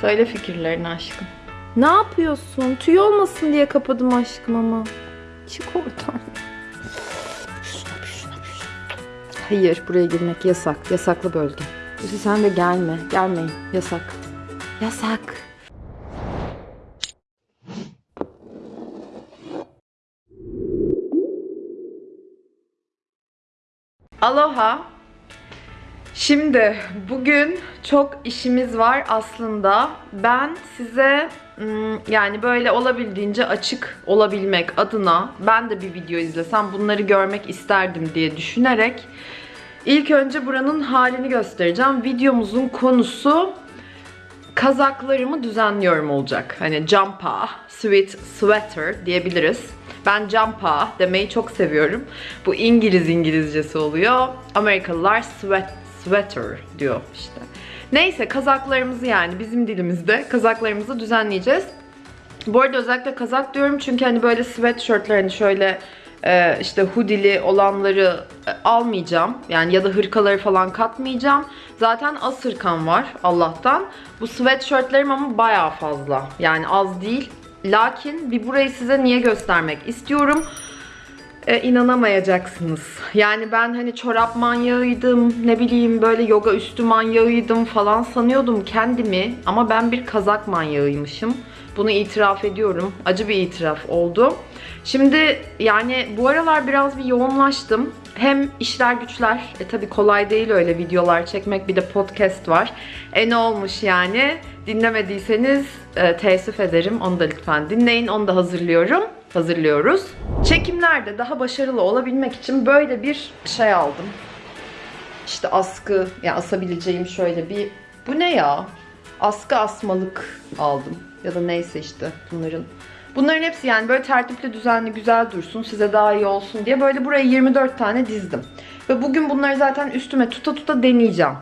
Söyle fikirlerini aşkım. Ne yapıyorsun? Tüy olmasın diye kapadım aşkım ama. Çık oradan. Hayır, buraya girmek yasak. Yasaklı bölge. Lucy sen de gelme. Gelmeyin. Yasak. Yasak. Aloha. Şimdi bugün çok işimiz var aslında. Ben size ım, yani böyle olabildiğince açık olabilmek adına ben de bir video izlesem bunları görmek isterdim diye düşünerek ilk önce buranın halini göstereceğim. Videomuzun konusu kazaklarımı düzenliyorum olacak. Hani jumpa, sweat sweater diyebiliriz. Ben jumpa demeyi çok seviyorum. Bu İngiliz İngilizcesi oluyor. Amerikalılar sweat, sweater diyor işte. Neyse kazaklarımızı yani bizim dilimizde kazaklarımızı düzenleyeceğiz. Bu arada özellikle kazak diyorum çünkü hani böyle sweatshirtler hani şöyle e, işte hoodie'li olanları e, almayacağım. Yani ya da hırkaları falan katmayacağım. Zaten az hırkam var Allah'tan. Bu sweatshirtlerim ama bayağı fazla. Yani az değil. Lakin bir burayı size niye göstermek istiyorum. E, inanamayacaksınız. Yani ben hani çorap manyağıydım, ne bileyim böyle yoga üstü manyağıydım falan sanıyordum kendimi. Ama ben bir kazak manyağıymışım. Bunu itiraf ediyorum. Acı bir itiraf oldu. Şimdi yani bu aralar biraz bir yoğunlaştım. Hem işler güçler, e tabi kolay değil öyle videolar çekmek bir de podcast var. E ne olmuş yani? Dinlemediyseniz e, teessüf ederim. Onu da lütfen dinleyin. Onu da hazırlıyorum. Hazırlıyoruz. Çekimlerde daha başarılı olabilmek için böyle bir şey aldım. İşte askı, yani asabileceğim şöyle bir... Bu ne ya? Askı asmalık aldım. Ya da neyse işte bunların. Bunların hepsi yani böyle tertipli, düzenli, güzel dursun, size daha iyi olsun diye böyle buraya 24 tane dizdim. Ve bugün bunları zaten üstüme tuta tuta deneyeceğim.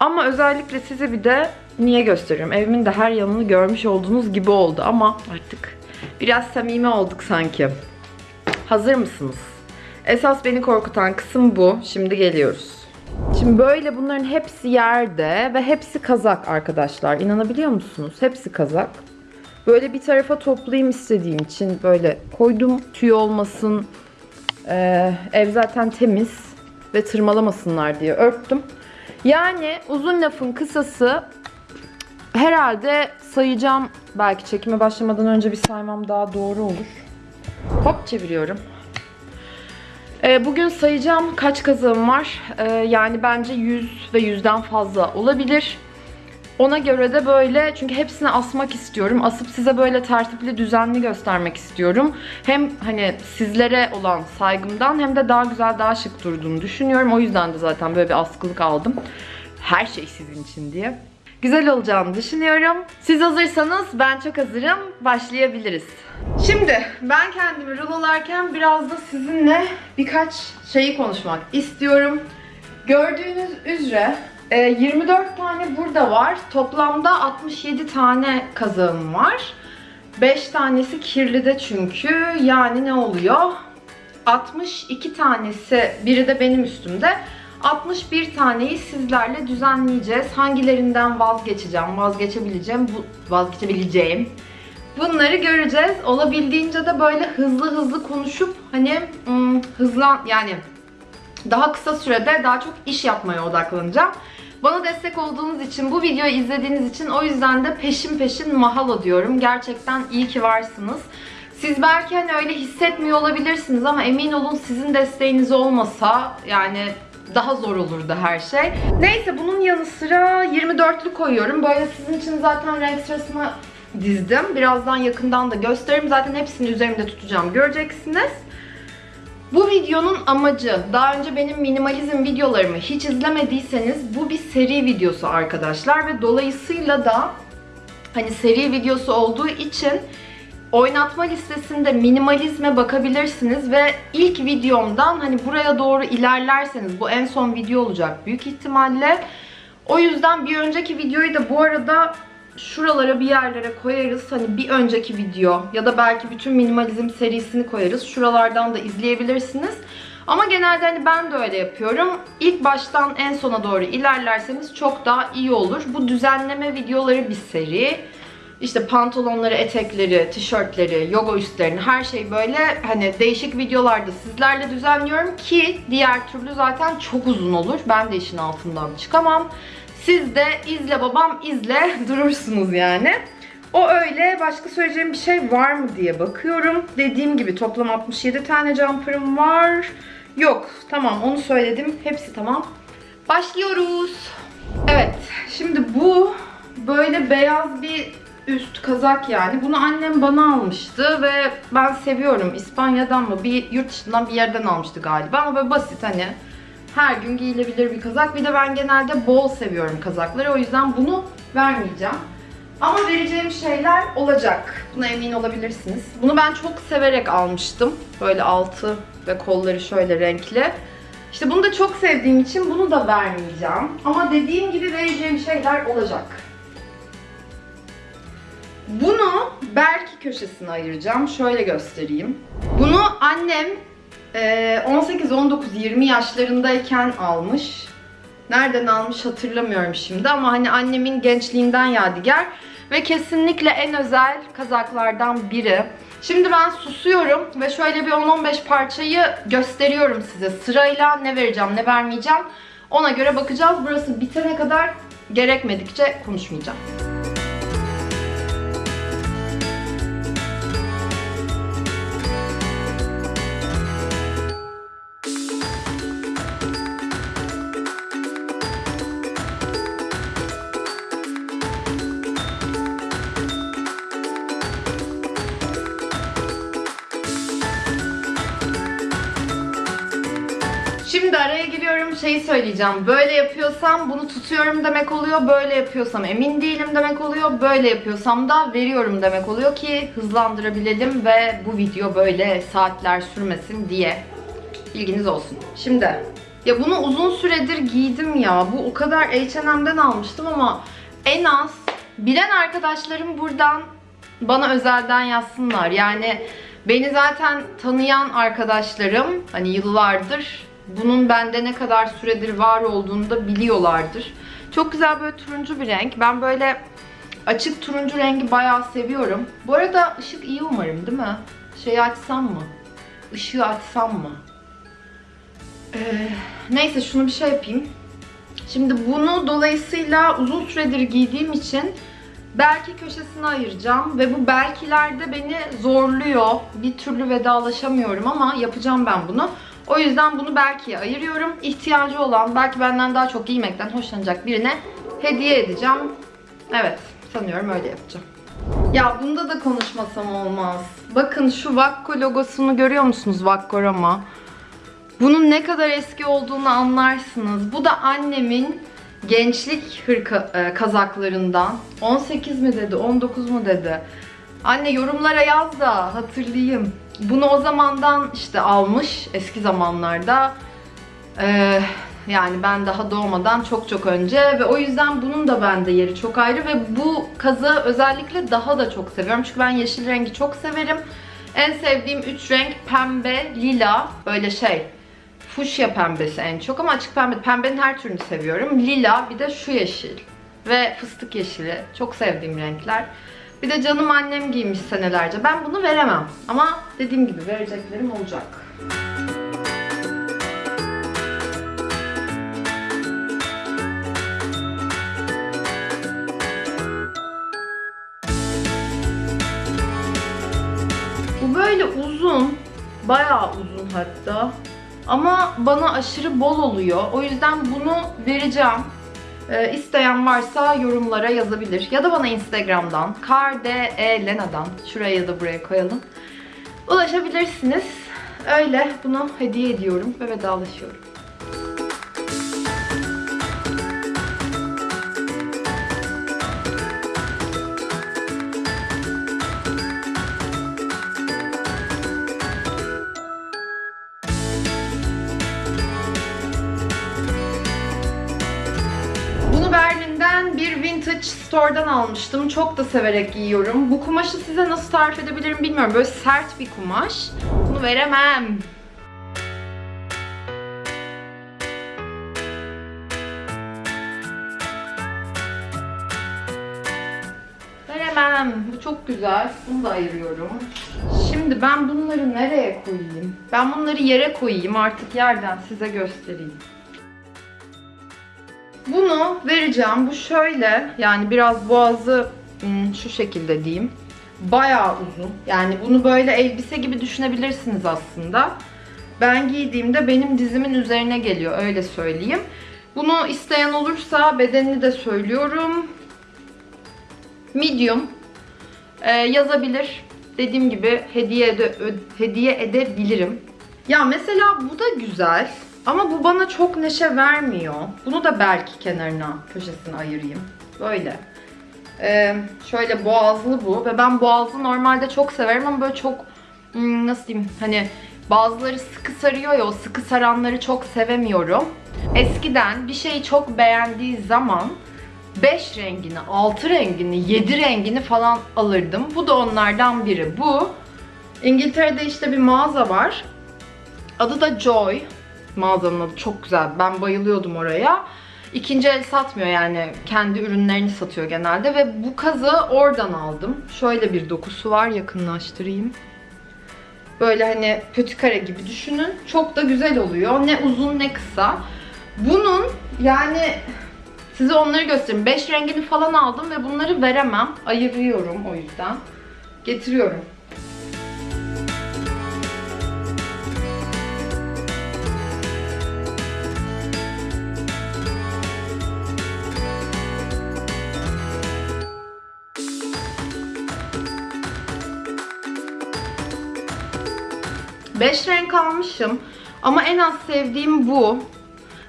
Ama özellikle size bir de niye gösteriyorum? Evimin de her yanını görmüş olduğunuz gibi oldu ama artık biraz samimi olduk sanki. Hazır mısınız? Esas beni korkutan kısım bu. Şimdi geliyoruz. Şimdi böyle bunların hepsi yerde ve hepsi kazak arkadaşlar. İnanabiliyor musunuz? Hepsi kazak. Böyle bir tarafa toplayayım istediğim için böyle koydum tüy olmasın. Ee, ev zaten temiz ve tırmalamasınlar diye örttüm. Yani uzun lafın kısası herhalde sayacağım. Belki çekime başlamadan önce bir saymam daha doğru olur. Hop çeviriyorum. Ee, bugün sayacağım kaç kazığım var. Ee, yani bence 100 ve 100'den fazla olabilir. Ona göre de böyle çünkü hepsini asmak istiyorum. Asıp size böyle tertipli, düzenli göstermek istiyorum. Hem hani sizlere olan saygımdan hem de daha güzel, daha şık durduğunu düşünüyorum. O yüzden de zaten böyle bir askılık aldım. Her şey sizin için diye. Güzel olacağını düşünüyorum. Siz hazırsanız ben çok hazırım. Başlayabiliriz. Şimdi ben kendimi rulolarken biraz da sizinle birkaç şeyi konuşmak istiyorum. Gördüğünüz üzere e, 24 tane burada var. Toplamda 67 tane kazağım var. 5 tanesi kirli de çünkü. Yani ne oluyor? 62 tanesi, biri de benim üstümde. 61 taneyi sizlerle düzenleyeceğiz. Hangilerinden vazgeçeceğim, vazgeçebileceğim, bu vazgeçebileceğim. Bunları göreceğiz. Olabildiğince de böyle hızlı hızlı konuşup hani hmm, hızlan yani daha kısa sürede daha çok iş yapmaya odaklanacağım. Bana destek olduğunuz için, bu videoyu izlediğiniz için o yüzden de peşin peşin mahalo diyorum. Gerçekten iyi ki varsınız. Siz belki hani öyle hissetmiyor olabilirsiniz ama emin olun sizin desteğiniz olmasa yani daha zor olurdu her şey. Neyse bunun yanı sıra 24'lü koyuyorum. Böyle sizin için zaten renk sırasını dizdim. Birazdan yakından da gösteririm. Zaten hepsini üzerimde tutacağım. Göreceksiniz. Bu videonun amacı, daha önce benim minimalizm videolarımı hiç izlemediyseniz bu bir seri videosu arkadaşlar ve dolayısıyla da hani seri videosu olduğu için oynatma listesinde minimalizme bakabilirsiniz ve ilk videomdan hani buraya doğru ilerlerseniz bu en son video olacak büyük ihtimalle. O yüzden bir önceki videoyu da bu arada şuralara bir yerlere koyarız. Hani bir önceki video ya da belki bütün minimalizm serisini koyarız. Şuralardan da izleyebilirsiniz. Ama genelde hani ben de öyle yapıyorum. İlk baştan en sona doğru ilerlerseniz çok daha iyi olur. Bu düzenleme videoları bir seri. İşte pantolonları, etekleri, tişörtleri, yoga üstlerini her şeyi böyle hani değişik videolarda sizlerle düzenliyorum ki diğer türlü zaten çok uzun olur. Ben de işin altından çıkamam. Siz de izle babam izle durursunuz yani. O öyle. Başka söyleyeceğim bir şey var mı diye bakıyorum. Dediğim gibi toplam 67 tane jumper'ım var. Yok. Tamam onu söyledim. Hepsi tamam. Başlıyoruz. Evet. Şimdi bu böyle beyaz bir üst kazak yani. Bunu annem bana almıştı ve ben seviyorum. İspanya'dan mı bir yurt dışından bir yerden almıştı galiba ama böyle basit hani her gün giyilebilir bir kazak. Bir de ben genelde bol seviyorum kazakları. O yüzden bunu vermeyeceğim. Ama vereceğim şeyler olacak. Buna emin olabilirsiniz. Bunu ben çok severek almıştım. Böyle altı ve kolları şöyle renkli. İşte bunu da çok sevdiğim için bunu da vermeyeceğim. Ama dediğim gibi vereceğim şeyler olacak. Bunu belki köşesine ayıracağım. Şöyle göstereyim. Bunu annem e, 18, 19, 20 yaşlarındayken almış. Nereden almış hatırlamıyorum şimdi ama hani annemin gençliğinden yadigar ve kesinlikle en özel kazaklardan biri. Şimdi ben susuyorum ve şöyle bir 10-15 parçayı gösteriyorum size. Sırayla ne vereceğim, ne vermeyeceğim ona göre bakacağız. Burası bitene kadar gerekmedikçe konuşmayacağım. Şeyi söyleyeceğim. Böyle yapıyorsam bunu tutuyorum demek oluyor. Böyle yapıyorsam emin değilim demek oluyor. Böyle yapıyorsam da veriyorum demek oluyor ki hızlandırabilelim ve bu video böyle saatler sürmesin diye. Bilginiz olsun. Şimdi ya bunu uzun süredir giydim ya. Bu o kadar H&M'den almıştım ama en az bilen arkadaşlarım buradan bana özelden yazsınlar. Yani beni zaten tanıyan arkadaşlarım hani yıllardır bunun bende ne kadar süredir var olduğunu da biliyorlardır. Çok güzel böyle turuncu bir renk. Ben böyle açık turuncu rengi bayağı seviyorum. Bu arada ışık iyi umarım değil mi? Şeyi açsam mı? Işığı açsam mı? Ee, neyse şunu bir şey yapayım. Şimdi bunu dolayısıyla uzun süredir giydiğim için belki köşesine ayıracağım ve bu belkilerde beni zorluyor. Bir türlü vedalaşamıyorum ama yapacağım ben bunu. O yüzden bunu belki ayırıyorum. İhtiyacı olan, belki benden daha çok giymekten hoşlanacak birine hediye edeceğim. Evet, sanıyorum öyle yapacağım. Ya bunda da konuşmasam olmaz. Bakın şu Vakko logosunu görüyor musunuz Vakkorama? Bunun ne kadar eski olduğunu anlarsınız. Bu da annemin gençlik hırka, e, kazaklarından. 18 mi dedi, 19 mu dedi. Anne yorumlara yaz da hatırlayayım. Bunu o zamandan işte almış eski zamanlarda. Ee, yani ben daha doğmadan çok çok önce ve o yüzden bunun da bende yeri çok ayrı ve bu kazı özellikle daha da çok seviyorum. Çünkü ben yeşil rengi çok severim. En sevdiğim 3 renk pembe, lila, böyle şey fuşya pembesi en çok ama açık pembe. Pembenin her türünü seviyorum. Lila bir de şu yeşil ve fıstık yeşili. Çok sevdiğim renkler. Bir de canım annem giymiş senelerce. Ben bunu veremem. Ama dediğim gibi vereceklerim olacak. Bu böyle uzun. Bayağı uzun hatta. Ama bana aşırı bol oluyor. O yüzden bunu vereceğim. Ee, isteyen varsa yorumlara yazabilir. Ya da bana Instagram'dan, kardelena'dan, şuraya ya da buraya koyalım. Ulaşabilirsiniz. Öyle bunu hediye ediyorum ve vedalaşıyorum. Village Store'dan almıştım. Çok da severek giyiyorum. Bu kumaşı size nasıl tarif edebilirim bilmiyorum. Böyle sert bir kumaş. Bunu veremem. Veremem. Bu çok güzel. Bunu da ayırıyorum. Şimdi ben bunları nereye koyayım? Ben bunları yere koyayım. Artık yerden size göstereyim. Bunu vereceğim. Bu şöyle. Yani biraz boğazı hmm, şu şekilde diyeyim. Bayağı uzun. Yani bunu böyle elbise gibi düşünebilirsiniz aslında. Ben giydiğimde benim dizimin üzerine geliyor. Öyle söyleyeyim. Bunu isteyen olursa bedenini de söylüyorum. Medium. Ee, yazabilir. Dediğim gibi hediye ede, hediye edebilirim. Ya mesela bu da güzel. Ama bu bana çok neşe vermiyor. Bunu da belki kenarına, köşesine ayırayım. Böyle. Ee, şöyle boğazlı bu. Ve ben boğazlı normalde çok severim ama böyle çok hmm, nasıl diyeyim hani bazıları sıkı sarıyor ya o sıkı saranları çok sevemiyorum. Eskiden bir şeyi çok beğendiği zaman 5 rengini, 6 rengini, 7 rengini falan alırdım. Bu da onlardan biri. Bu İngiltere'de işte bir mağaza var. Adı da Joy. Mağazanın adı çok güzel. Ben bayılıyordum oraya. İkinci el satmıyor yani. Kendi ürünlerini satıyor genelde ve bu kazı oradan aldım. Şöyle bir dokusu var. Yakınlaştırayım. Böyle hani kötü kare gibi düşünün. Çok da güzel oluyor. Ne uzun ne kısa. Bunun yani size onları göstereyim. 5 rengini falan aldım ve bunları veremem. Ayırıyorum o yüzden. Getiriyorum. Beş renk almışım. Ama en az sevdiğim bu.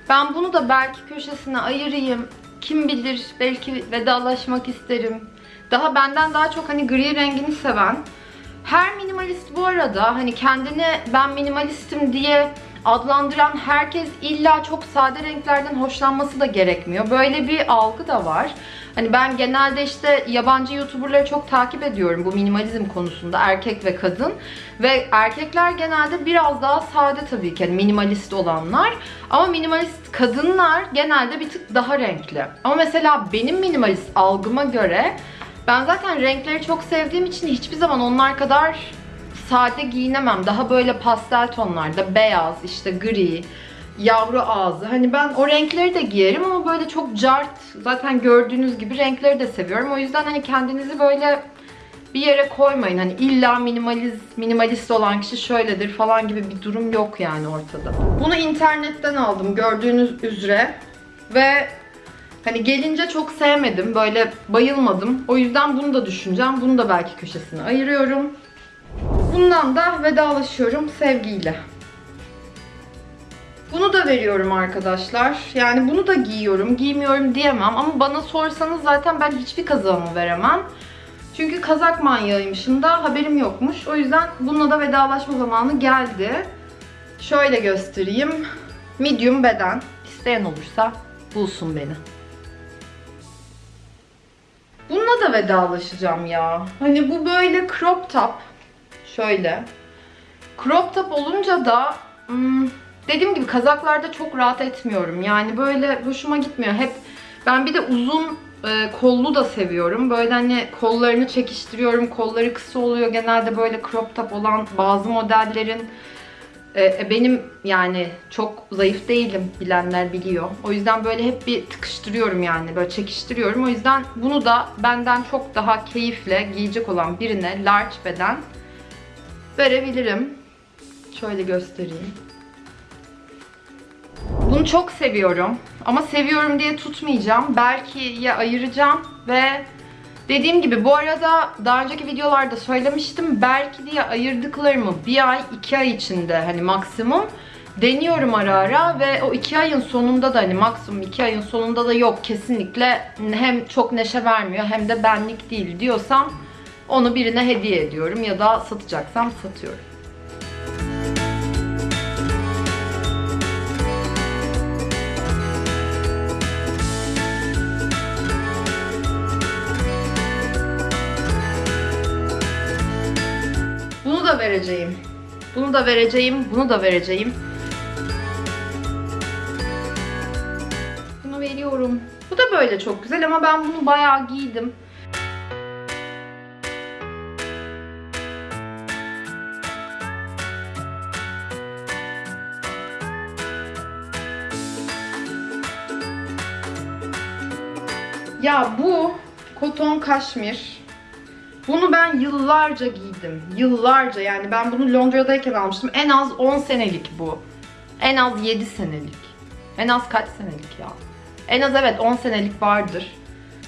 Ben bunu da belki köşesine ayırayım. Kim bilir belki vedalaşmak isterim. Daha benden daha çok hani gri rengini seven. Her minimalist bu arada hani kendini ben minimalistim diye adlandıran herkes illa çok sade renklerden hoşlanması da gerekmiyor. Böyle bir algı da var. Hani ben genelde işte yabancı youtuberları çok takip ediyorum bu minimalizm konusunda erkek ve kadın. Ve erkekler genelde biraz daha sade tabii ki hani minimalist olanlar. Ama minimalist kadınlar genelde bir tık daha renkli. Ama mesela benim minimalist algıma göre ben zaten renkleri çok sevdiğim için hiçbir zaman onlar kadar sade giyinemem. Daha böyle pastel tonlarda beyaz, işte gri, yavru ağzı. Hani ben o renkleri de giyerim ama böyle çok cart. Zaten gördüğünüz gibi renkleri de seviyorum. O yüzden hani kendinizi böyle bir yere koymayın. Hani illa minimaliz, minimalist olan kişi şöyledir falan gibi bir durum yok yani ortada. Bunu internetten aldım gördüğünüz üzere. Ve hani gelince çok sevmedim. Böyle bayılmadım. O yüzden bunu da düşüneceğim. Bunu da belki köşesine ayırıyorum. Bundan da vedalaşıyorum sevgiyle. Bunu da veriyorum arkadaşlar. Yani bunu da giyiyorum, giymiyorum diyemem. Ama bana sorsanız zaten ben hiçbir kazağımı veremem. Çünkü kazak manyağıymışım da haberim yokmuş. O yüzden bununla da vedalaşma zamanı geldi. Şöyle göstereyim. Medium beden. İsteyen olursa bulsun beni. Bununla da vedalaşacağım ya. Hani bu böyle crop top. Şöyle. Crop top olunca da hmm, dediğim gibi kazaklarda çok rahat etmiyorum. Yani böyle hoşuma gitmiyor. Hep ben bir de uzun e, kollu da seviyorum. Böyle hani kollarını çekiştiriyorum. Kolları kısa oluyor. Genelde böyle crop top olan bazı modellerin e, benim yani çok zayıf değilim bilenler biliyor. O yüzden böyle hep bir tıkıştırıyorum yani böyle çekiştiriyorum. O yüzden bunu da benden çok daha keyifle giyecek olan birine large beden verebilirim. Şöyle göstereyim. Bunu çok seviyorum. Ama seviyorum diye tutmayacağım. Belki ya ayıracağım ve dediğim gibi bu arada daha önceki videolarda söylemiştim. Belki diye ayırdıklarımı bir ay, iki ay içinde hani maksimum deniyorum ara ara ve o iki ayın sonunda da hani maksimum iki ayın sonunda da yok kesinlikle hem çok neşe vermiyor hem de benlik değil diyorsam onu birine hediye ediyorum ya da satacaksam satıyorum. vereceğim. Bunu da vereceğim, bunu da vereceğim. Bunu veriyorum. Bu da böyle çok güzel ama ben bunu bayağı giydim. Ya bu koton kaşmir. Bunu ben yıllarca giydim. Yıllarca yani ben bunu Londra'dayken almıştım. En az 10 senelik bu. En az 7 senelik. En az kaç senelik ya? En az evet 10 senelik vardır.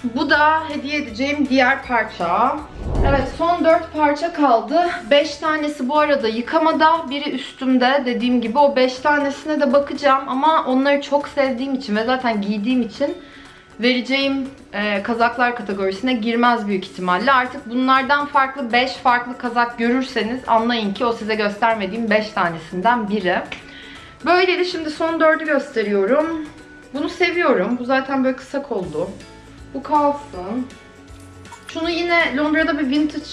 Bu da hediye edeceğim diğer parça. Evet son 4 parça kaldı. 5 tanesi bu arada yıkamada, biri üstümde. Dediğim gibi o 5 tanesine de bakacağım ama onları çok sevdiğim için ve zaten giydiğim için vereceğim e, kazaklar kategorisine girmez büyük ihtimalle. Artık bunlardan farklı 5 farklı kazak görürseniz anlayın ki o size göstermediğim 5 tanesinden biri. Böyleydi şimdi son 4'ü gösteriyorum. Bunu seviyorum. Bu zaten böyle kısa kollu. Bu kalsın. Şunu yine Londra'da bir vintage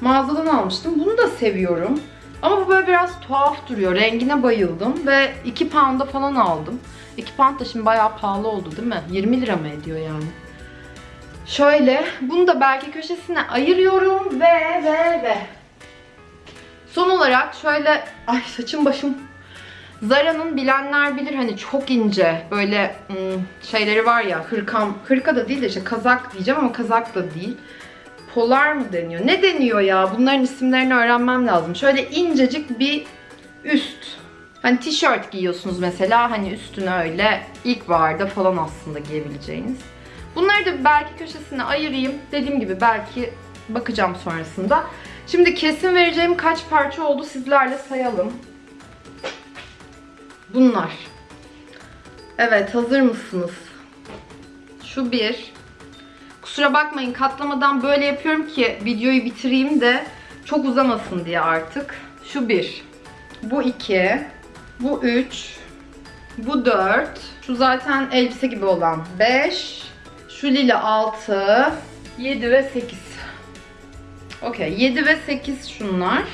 mağazadan almıştım. Bunu da seviyorum. Ama bu böyle biraz tuhaf duruyor. Rengine bayıldım ve 2 pound'a falan aldım. 2 pound da şimdi bayağı pahalı oldu değil mi? 20 lira mı ediyor yani? Şöyle, bunu da belki köşesine ayırıyorum ve ve ve. Son olarak şöyle, ay saçım başım. Zara'nın bilenler bilir hani çok ince böyle ım, şeyleri var ya hırkam, hırka da değil de işte kazak diyeceğim ama kazak da değil. Polar mı deniyor? Ne deniyor ya? Bunların isimlerini öğrenmem lazım. Şöyle incecik bir üst. Hani tişört giyiyorsunuz mesela hani üstüne öyle ilkbaharda falan aslında giyebileceğiniz. Bunları da belki köşesine ayırayım. Dediğim gibi belki bakacağım sonrasında. Şimdi kesin vereceğim kaç parça oldu sizlerle sayalım. Bunlar. Evet hazır mısınız? Şu bir. Kusura bakmayın katlamadan böyle yapıyorum ki videoyu bitireyim de çok uzamasın diye artık. Şu bir. Bu iki. Bu üç. Bu dört. Şu zaten elbise gibi olan beş. Şu lila altı. Yedi ve sekiz. Okey. Yedi ve sekiz şunlar.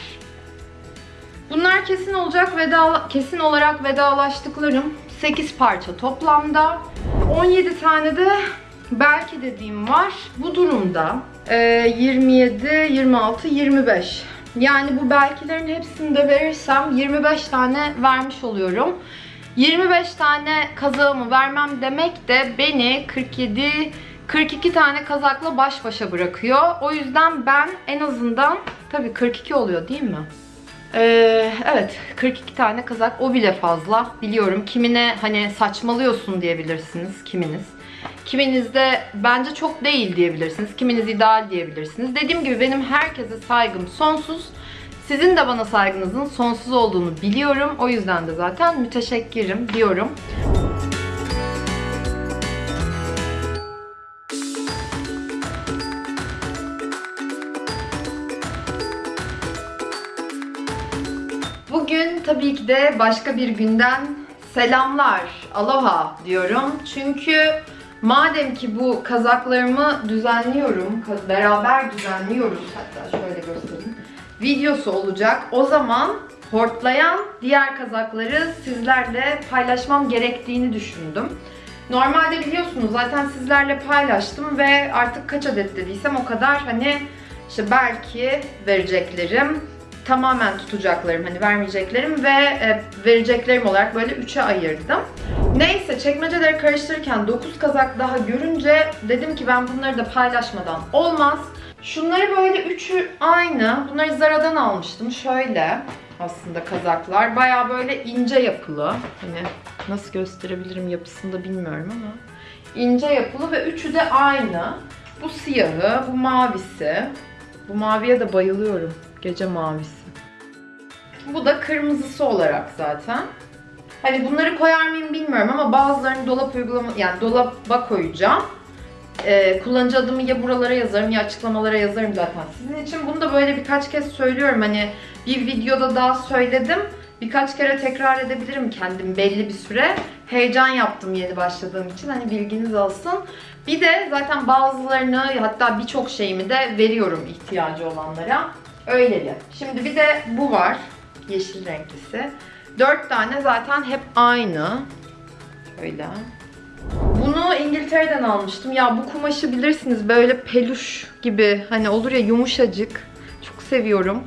Bunlar kesin olacak veda kesin olarak vedalaştıklarım 8 parça toplamda. 17 tane de belki dediğim var. Bu durumda e, 27, 26, 25. Yani bu belkilerin hepsini de verirsem 25 tane vermiş oluyorum. 25 tane kazağımı vermem demek de beni 47 42 tane kazakla baş başa bırakıyor. O yüzden ben en azından tabii 42 oluyor değil mi? Ee, evet 42 tane kazak o bile fazla biliyorum kimine hani saçmalıyorsun diyebilirsiniz kiminiz kiminiz de bence çok değil diyebilirsiniz kiminiz ideal diyebilirsiniz. Dediğim gibi benim herkese saygım sonsuz. Sizin de bana saygınızın sonsuz olduğunu biliyorum. O yüzden de zaten müteşekkirim diyorum. Bugün tabii ki de başka bir günden selamlar, aloha diyorum. Çünkü madem ki bu kazaklarımı düzenliyorum, beraber düzenliyoruz hatta şöyle göstereyim. Videosu olacak. O zaman hortlayan diğer kazakları sizlerle paylaşmam gerektiğini düşündüm. Normalde biliyorsunuz zaten sizlerle paylaştım ve artık kaç adet dediysem o kadar hani işte belki vereceklerim tamamen tutacaklarım hani vermeyeceklerim ve e, vereceklerim olarak böyle 3'e ayırdım. Neyse çekmeceleri karıştırırken 9 kazak daha görünce dedim ki ben bunları da paylaşmadan olmaz. Şunları böyle üçü aynı. Bunları Zara'dan almıştım. Şöyle aslında kazaklar. Baya böyle ince yapılı. Hani nasıl gösterebilirim yapısını da bilmiyorum ama. ince yapılı ve üçü de aynı. Bu siyahı, bu mavisi. Bu maviye de bayılıyorum. Gece mavisi. Bu da kırmızısı olarak zaten. Hani bunları koyar mıyım bilmiyorum ama bazılarını dolap uygulama yani dolaba koyacağım. Ee, kullanıcı adımı ya buralara yazarım ya açıklamalara yazarım zaten. Sizin için bunu da böyle birkaç kez söylüyorum. Hani bir videoda daha söyledim. Birkaç kere tekrar edebilirim kendim belli bir süre. Heyecan yaptım yeni başladığım için. Hani bilginiz olsun. Bir de zaten bazılarını hatta birçok şeyimi de veriyorum ihtiyacı olanlara. Öyleli. Şimdi bir de bu var. Yeşil renklisi. Dört tane zaten hep aynı. Şöyle. Bunu İngiltere'den almıştım. Ya bu kumaşı bilirsiniz böyle peluş gibi hani olur ya yumuşacık. Çok seviyorum.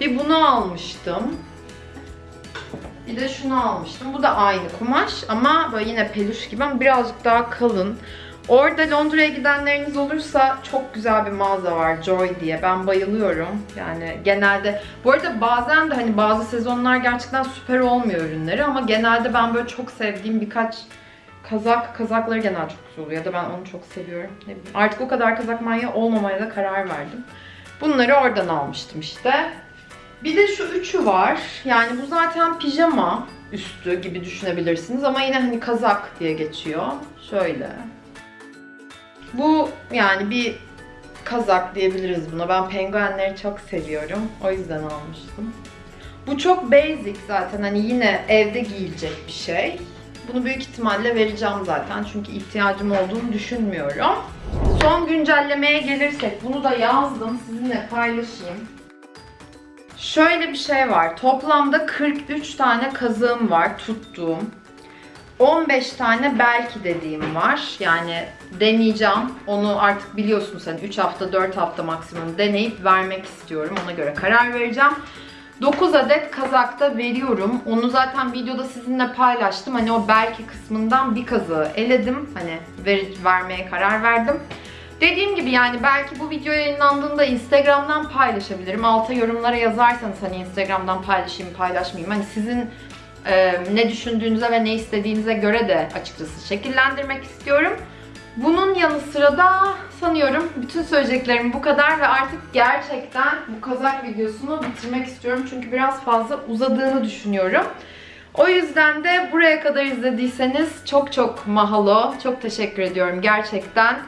Bir bunu almıştım. Bir de şunu almıştım. Bu da aynı kumaş ama böyle yine peluş gibi ama birazcık daha kalın. Orada Londra'ya gidenleriniz olursa çok güzel bir mağaza var Joy diye. Ben bayılıyorum. Yani genelde bu arada bazen de hani bazı sezonlar gerçekten süper olmuyor ürünleri ama genelde ben böyle çok sevdiğim birkaç kazak kazakları genelde çok güzel oluyor ya da ben onu çok seviyorum. Ne. Artık o kadar kazak manyağı olmamaya da karar verdim. Bunları oradan almıştım işte. Bir de şu üçü var. Yani bu zaten pijama üstü gibi düşünebilirsiniz ama yine hani kazak diye geçiyor. Şöyle. Bu yani bir kazak diyebiliriz buna. Ben penguenleri çok seviyorum. O yüzden almıştım. Bu çok basic zaten hani yine evde giyilecek bir şey. Bunu büyük ihtimalle vereceğim zaten çünkü ihtiyacım olduğunu düşünmüyorum. Son güncellemeye gelirsek bunu da yazdım sizinle paylaşayım. Şöyle bir şey var. Toplamda 43 tane kazığım var tuttuğum. 15 tane belki dediğim var. Yani deneyeceğim. Onu artık biliyorsunuz hani 3 hafta 4 hafta maksimum deneyip vermek istiyorum. Ona göre karar vereceğim. 9 adet kazakta veriyorum. Onu zaten videoda sizinle paylaştım. Hani o belki kısmından bir kazığı eledim. Hani ver, vermeye karar verdim. Dediğim gibi yani belki bu video yayınlandığında Instagram'dan paylaşabilirim. Alta yorumlara yazarsanız hani Instagram'dan paylaşayım paylaşmayayım. Hani sizin e, ne düşündüğünüze ve ne istediğinize göre de açıkçası şekillendirmek istiyorum. Bunun yanı sıra da sanıyorum bütün söyleyeceklerim bu kadar ve artık gerçekten bu kazak videosunu bitirmek istiyorum. Çünkü biraz fazla uzadığını düşünüyorum. O yüzden de buraya kadar izlediyseniz çok çok mahalo, çok teşekkür ediyorum gerçekten.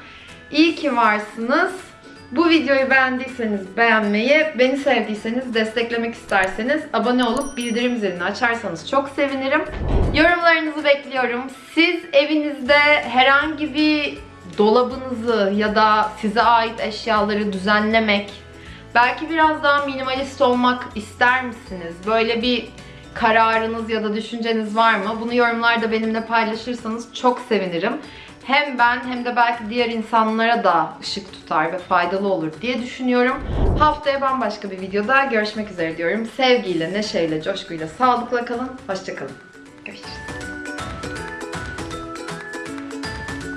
İyi ki varsınız. Bu videoyu beğendiyseniz beğenmeyi, beni sevdiyseniz, desteklemek isterseniz abone olup bildirim zilini açarsanız çok sevinirim. Yorumlarınızı bekliyorum. Siz evinizde herhangi bir dolabınızı ya da size ait eşyaları düzenlemek, belki biraz daha minimalist olmak ister misiniz? Böyle bir kararınız ya da düşünceniz var mı? Bunu yorumlarda benimle paylaşırsanız çok sevinirim. Hem ben hem de belki diğer insanlara da ışık tutar ve faydalı olur diye düşünüyorum. Haftaya bambaşka bir videoda görüşmek üzere diyorum. Sevgiyle, neşeyle, coşkuyla, sağlıkla kalın. Hoşçakalın. Görüşürüz.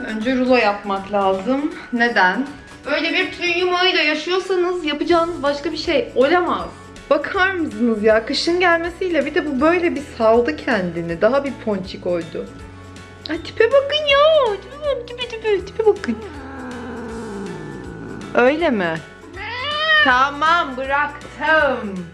Önce rulo yapmak lazım. Neden? Böyle bir tüy yumağıyla yaşıyorsanız yapacağınız başka bir şey olamaz. Bakar mısınız ya? Kışın gelmesiyle bir de bu böyle bir saldı kendini. Daha bir ponçik oydu. Ay tipe bakın ya. Tipe tipe tipe, bakın. Öyle mi? Tamam bıraktım.